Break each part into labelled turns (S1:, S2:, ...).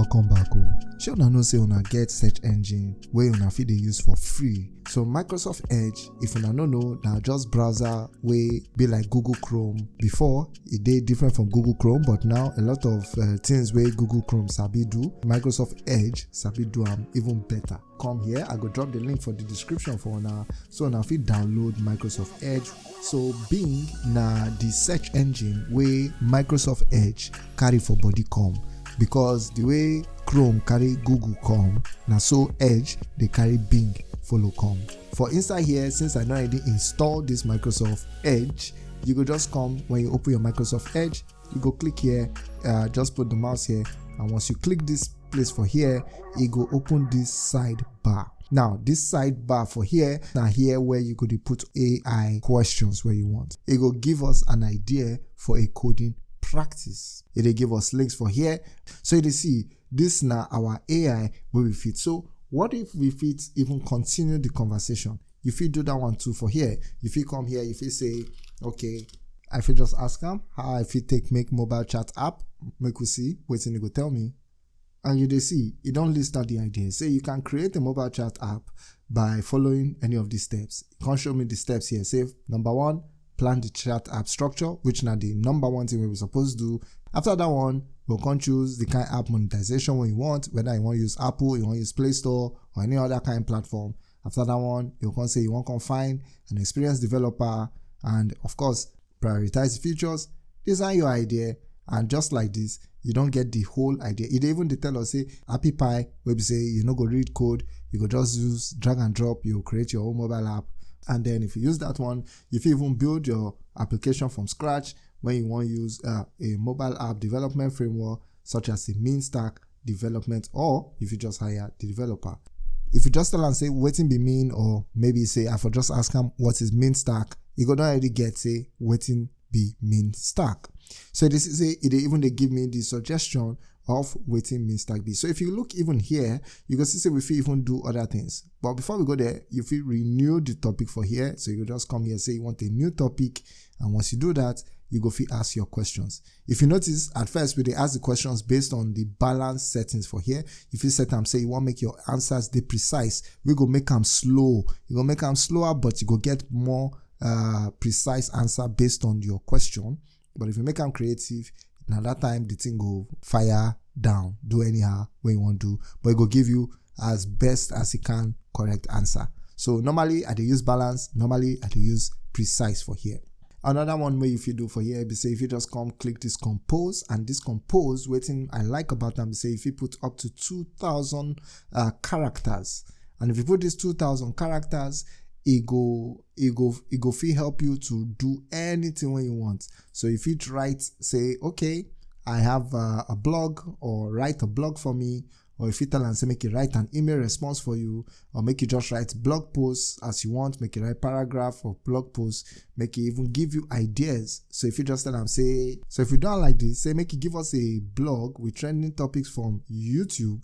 S1: welcome back oh. o shey una know say una get search engine wey una fit dey use for free. So microsoft edge if una no know na just browser wey be like google chrome. Before e dey different from google chrome but now a lot of uh, things wey google chrome sabi do microsoft edge sabi do am even better. Come here i go drop the link for the description for una so una fit download microsoft edge. So bing na the search engine wey microsoft edge carry for body come because the way chrome carry google come na so edge dey carry bing follow come. For inside here since i don already install this microsoft edge you go just come when you open your microsoft edge you go click here uh, just put the mouse here and once you click this place for here e go open this sidebar now this sidebar for here na here where you dey put ai questions wey you want. E go give us an idea for a coding practice. It will give us links for here. So you see this now our ai will we fit. So what if we fit even continue the conversation? If you do that one too for here. If you come here if you say okay i fit just ask them how i fit take make mobile chat app make we see wetin e go tell me. And you dey see e don list out the idea say you can create a mobile chat app by following any of these steps. E come show me the steps here. Say number one plan the chat app structure which na the number one thing wey supposed to do. After that one we come choose the kind of app monetization wey you want whether you want to use apple you wan use play store or any other kind of platform. After that one you come say you want to find an experienced developer and of course prioritize the features design your idea and just like this you don't get the whole idea. Dey even dey tell us say Appy Pie wey be say you no go read code you go just use drag and drop you create your own mobile app and then if you use that one if you even build your application from scratch when you wan use uh, a mobile app development framework such as a mean stack development or if you just hire the developer. If you just tell am say wetin be mean? or maybe say i for just ask am what is mean stack? e go don already get say wetin be mean stack? So this is e dey even they give me the suggestion of waiting mean stack be so if you look even here you can see we even do other things. But before we go there you fit renew the topic for here. So you just come here say you want a new topic and once you do that you go fit ask your questions. If you notice at first we they ask the questions based on the balance settings for here. If you set am say you want make your answers dey precise. We go make them slow. You go make them slower but you go get more uh, precise answer based on your question. But if you make them creative na that time the thing go fire down do anyhow wey you wan do but it go give you as best as e can correct answer. So normally i dey use balance normally i dey use precise for here. Another one wey you fit do for here be say if you just come click this compose and this compose wetin i like about them, say you put up to 2000 uh, characters. And if you put this 2000 characters e go e go e go fit help you to do anything wey you want. So you fit write say okay i have uh, a blog or write a blog for me or if you tell am say make you write an email response for you or make you just write blog posts as you want make you write paragraph or blog post make e even give you ideas. So if you just tell am say so if you don like this say make you give us a blog with trending topics from youtube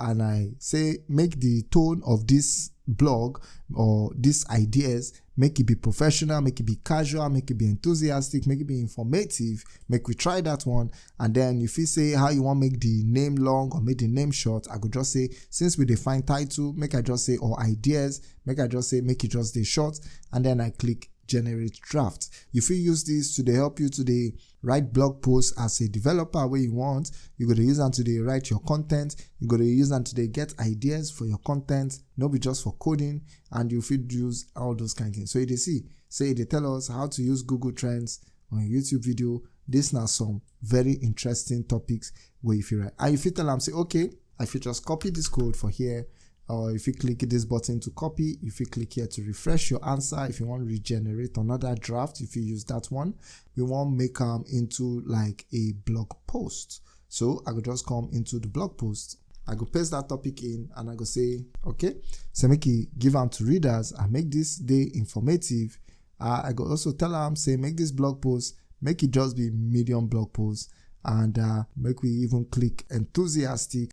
S1: and i say make the tone of this blog or these ideas make it be professional make it be casual make it be enthusiastic make it be informative. Make we try that one. And then if you say how you want make the name long or make the name short i could just say since we define title make i just say or ideas make i just say make it just the short. And then i click generate draft. If you use this to help you to dey write blog posts as a developer wey you want you go to use am to dey write your content you go to use am to dey get ideas for your content no be just for coding and you fit use all those kind of things. So you see say they tell us how to use google trends on youtube video. This na some very interesting topics wey you fit write. And you fit tell am say okay i fit just copy this code for here or if you click this button to copy if you click here to refresh your answer if you want to regenerate another draft if you use that one we want make them into like a blog post. So i could just come into the blog post. I go paste that topic in and i go say okay so make it give them to readers and make this day informative. Uh, i go also tell them say make this blog post make it just be medium blog post and uh, make we even click enthusiastic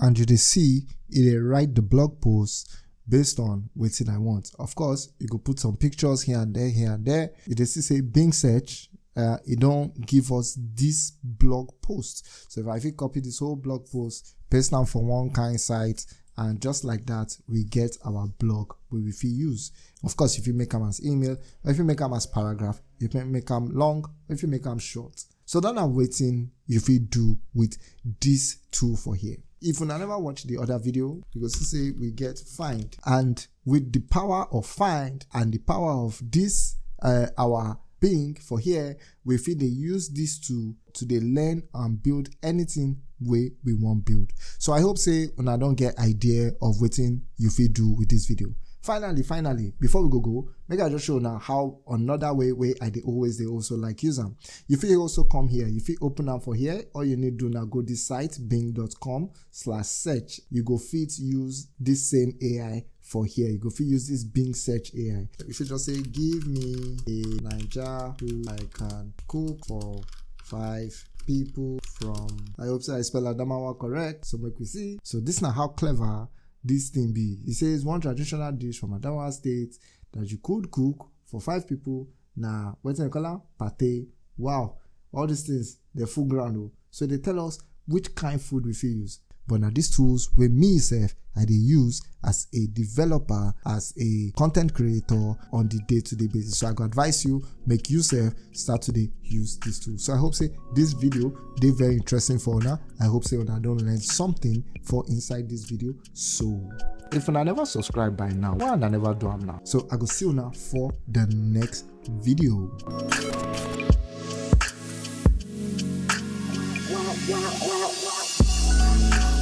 S1: and you dey see it will write the blog post based on what i want of course you go put some pictures here and there here and there you dey see say bing search uh, it don't give us this blog post. So if I copy this whole blog post, paste down from one kind site, and just like that, we get our blog we will use. Of course, if you make them as email, if you make them as paragraph, you can make them long, if you make them short. So then I'm waiting you fit do with this tool for here. If you never watch the other video, you go see we get find. And with the power of find and the power of this, uh, our Bing for here, we feel they use this tool to they learn and build anything way we want build. So I hope say I don't get idea of what you feel do with this video finally finally before we go go make i just show now how another way way i dey always they also like use them you fit also come here. You fit open up for here. All you need do now go this site bing.com slash search. You go fit use this same ai for here. You go fit use this bing search ai you should just say give me a niger who i can cook for five people from. I hope so i spell adamawa correct so make we see. So this now how clever this thing be? He says one traditional dish from Adamawa State that you could cook for five people. Now, what's the color? Pate. Wow. All these things, they're full ground. Oh. So they tell us which kind of food we feel use but now these tools wey me sef i dey use as a developer as a content creator on the day-to-day basis. So i go advise you make you sef start to dey use these tools. So i hope say this video dey very interesting for una. I hope say una don learn something for inside this video. So if una never subscribe by now why una never do am now? So i go see una for the next video.
S2: wow, wow, wow, wow.